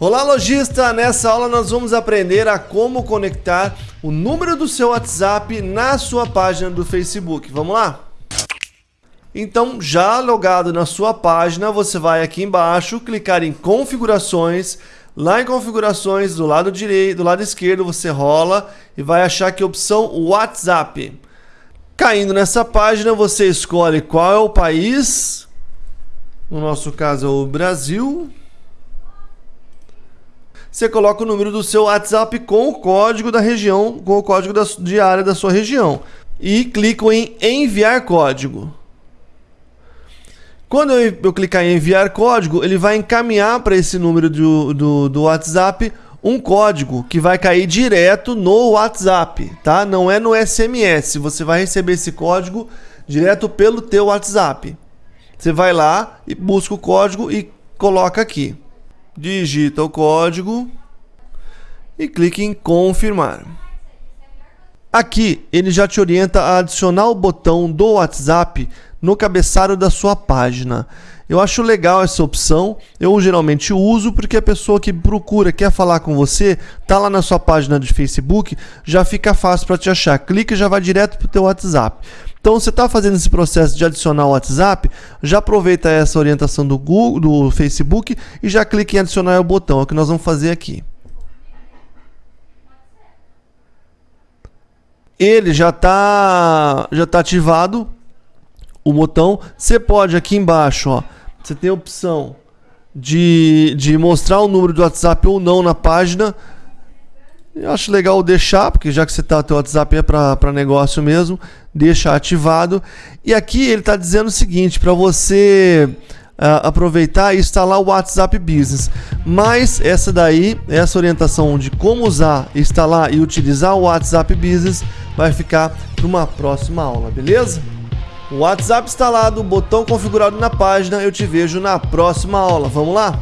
Olá lojista, nessa aula nós vamos aprender a como conectar o número do seu WhatsApp na sua página do Facebook. Vamos lá? Então, já logado na sua página, você vai aqui embaixo, clicar em configurações, lá em configurações, do lado direito, do lado esquerdo, você rola e vai achar aqui a opção WhatsApp. Caindo nessa página, você escolhe qual é o país, no nosso caso é o Brasil, você coloca o número do seu WhatsApp com o código da região, com o código da, de área da sua região. E clico em enviar código. Quando eu, eu clicar em enviar código, ele vai encaminhar para esse número do, do, do WhatsApp um código que vai cair direto no WhatsApp, tá? Não é no SMS. Você vai receber esse código direto pelo teu WhatsApp. Você vai lá e busca o código e coloca aqui digita o código e clique em confirmar. Aqui ele já te orienta a adicionar o botão do WhatsApp no cabeçalho da sua página. Eu acho legal essa opção, eu geralmente uso porque a pessoa que procura, quer falar com você, tá lá na sua página de Facebook, já fica fácil para te achar. Clica e já vai direto para o teu WhatsApp. Então, você está fazendo esse processo de adicionar o WhatsApp, já aproveita essa orientação do Google, do Facebook e já clica em adicionar o botão, é o que nós vamos fazer aqui. Ele já está já tá ativado o botão. Você pode aqui embaixo, ó, você tem a opção de, de mostrar o número do WhatsApp ou não na página. Eu acho legal deixar, porque já que você tá, teu WhatsApp é para negócio mesmo, deixa ativado. E aqui ele está dizendo o seguinte, para você uh, aproveitar e instalar o WhatsApp Business. Mas essa daí, essa orientação de como usar, instalar e utilizar o WhatsApp Business vai ficar para uma próxima aula, beleza? WhatsApp instalado, botão configurado na página, eu te vejo na próxima aula. Vamos lá?